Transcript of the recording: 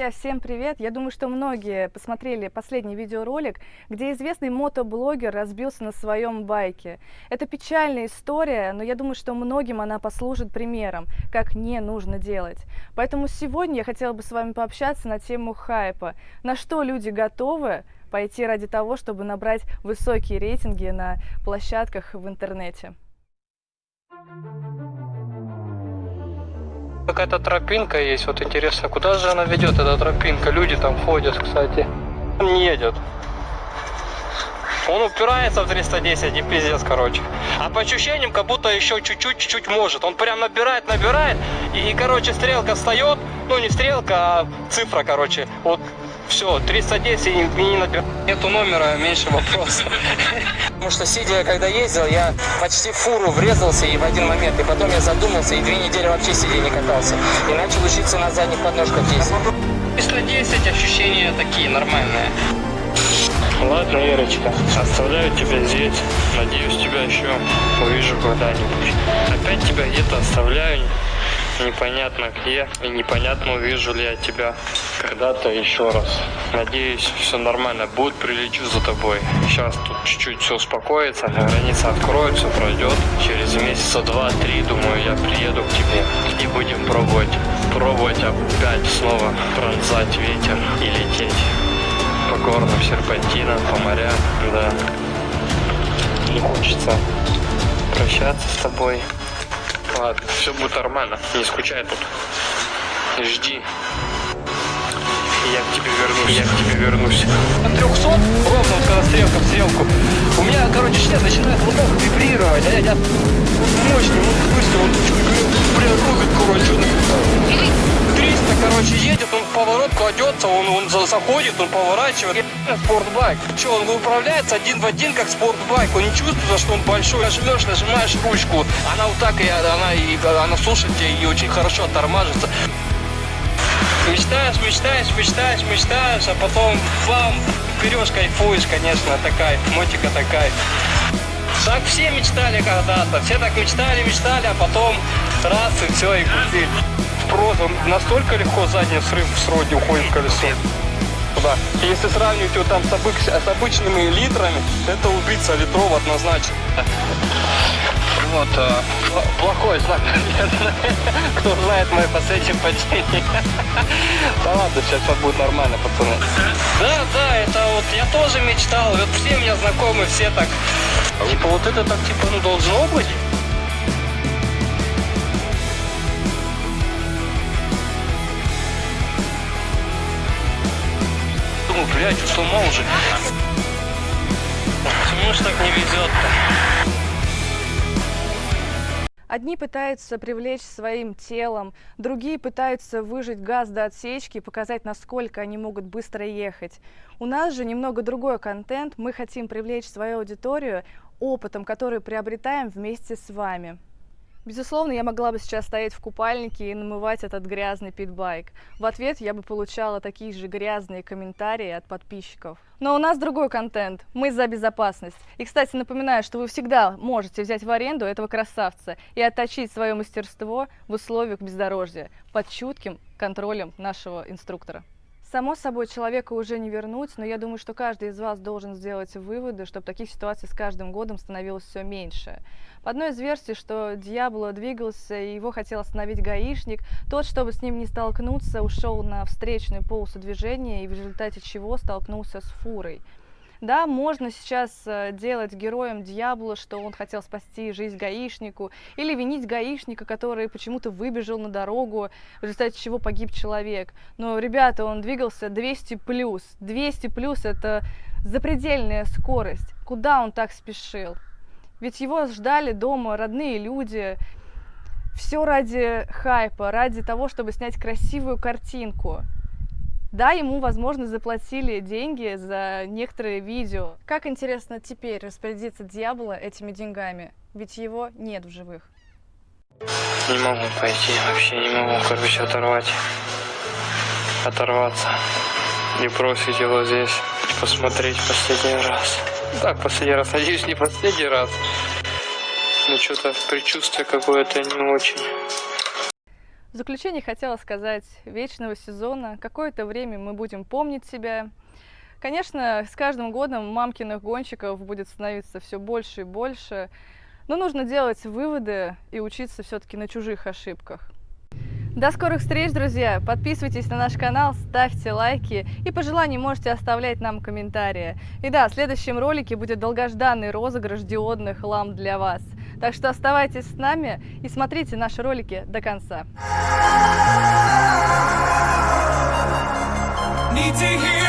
Друзья, всем привет! Я думаю, что многие посмотрели последний видеоролик, где известный мотоблогер разбился на своем байке. Это печальная история, но я думаю, что многим она послужит примером, как не нужно делать. Поэтому сегодня я хотела бы с вами пообщаться на тему хайпа. На что люди готовы пойти ради того, чтобы набрать высокие рейтинги на площадках в интернете. Какая-то тропинка есть, вот интересно, куда же она ведет, эта тропинка? Люди там ходят, кстати. Он не едет. Он упирается в 310 и пиздец, короче. А по ощущениям, как будто еще чуть-чуть, чуть-чуть может. Он прям набирает, набирает, и, короче, стрелка встает, ну не стрелка, а цифра, короче. Вот все, 310 и не набирает. Нету номера, меньше вопросов. Потому что сидя, когда ездил, я почти в фуру врезался и в один момент. И потом я задумался, и две недели вообще сидя не катался. И начал учиться на задних подножках ездить. 310 ощущения такие, нормальные. Ладно, Ирочка, оставляю тебя здесь. Надеюсь, тебя еще увижу когда-нибудь. Опять тебя где-то оставляю непонятно где и непонятно увижу ли я тебя когда-то еще раз. Надеюсь, все нормально будет, прилечу за тобой. Сейчас тут чуть-чуть все успокоится, граница откроется, пройдет. Через месяца два-три, думаю, я приеду к тебе и будем пробовать, пробовать опять снова пронзать ветер и лететь по горным серпантинам, по морям, да. Не хочется прощаться с тобой. Ладно, все будет нормально. Не скучай тут. Жди. Я к тебе вернусь. Я к тебе вернусь. На 300, ровно вот когда стрелка в стрелку, у меня, короче, член начинает вот так вибрировать, а я, я мощный, он быстро, он прям рубит, короче. 300, короче, едет, поворот кладется, он, он заходит, он поворачивает. Спортбайк. Че, он управляется один в один, как спортбайк. Он не чувствует, что он большой. Нажмешь, нажимаешь ручку, она вот так, и она, и, она слушает тебя и очень хорошо тормажится. Мечтаешь, мечтаешь, мечтаешь, мечтаешь, а потом бам, берешь, кайфуешь, конечно, такая, мотика такая. Так все мечтали когда-то, все так мечтали, мечтали, а потом раз и все, и купили. Просто настолько легко задний срыв в сроде уходит в колесо. Да. Если сравнивать его там с, обыч, с обычными литрами, это убийца литров однозначно. Вот, а, плохой знак, Кто знает мое последнее падение. Да ладно, сейчас все будет нормально, пацаны. Да, да, это вот я тоже мечтал. Вот все меня знакомы, все так. Типа вот это так типа ну должно быть. Блядь, с ума уже. Почему ж так не везет-то? Одни пытаются привлечь своим телом, другие пытаются выжать газ до отсечки и показать, насколько они могут быстро ехать. У нас же немного другой контент, мы хотим привлечь свою аудиторию опытом, который приобретаем вместе с вами. Безусловно, я могла бы сейчас стоять в купальнике и намывать этот грязный питбайк. В ответ я бы получала такие же грязные комментарии от подписчиков. Но у нас другой контент. Мы за безопасность. И, кстати, напоминаю, что вы всегда можете взять в аренду этого красавца и отточить свое мастерство в условиях бездорожья под чутким контролем нашего инструктора. Само собой, человека уже не вернуть, но я думаю, что каждый из вас должен сделать выводы, чтобы таких ситуаций с каждым годом становилось все меньше. По одной из версий, что Диабло двигался, и его хотел остановить гаишник, тот, чтобы с ним не столкнуться, ушел на встречную полосу движения, и в результате чего столкнулся с фурой. Да, можно сейчас э, делать героем дьявола, что он хотел спасти жизнь гаишнику, или винить гаишника, который почему-то выбежал на дорогу, в результате чего погиб человек. Но, ребята, он двигался 200 плюс. 200 плюс это запредельная скорость. Куда он так спешил? Ведь его ждали дома родные люди. Все ради хайпа, ради того, чтобы снять красивую картинку. Да, ему, возможно, заплатили деньги за некоторые видео. Как интересно теперь распорядиться дьявола этими деньгами? Ведь его нет в живых. Не могу пойти, вообще не могу, короче, оторвать. Оторваться. И бросить его здесь, посмотреть последний раз. Так, последний раз, надеюсь, не последний раз. Но что-то предчувствие какое-то не очень. В заключение хотела сказать, вечного сезона, какое-то время мы будем помнить себя. Конечно, с каждым годом мамкиных гонщиков будет становиться все больше и больше, но нужно делать выводы и учиться все-таки на чужих ошибках. До скорых встреч, друзья! Подписывайтесь на наш канал, ставьте лайки и по желанию можете оставлять нам комментарии. И да, в следующем ролике будет долгожданный розыгрыш диодных ламп для вас. Так что оставайтесь с нами и смотрите наши ролики до конца. Need to hear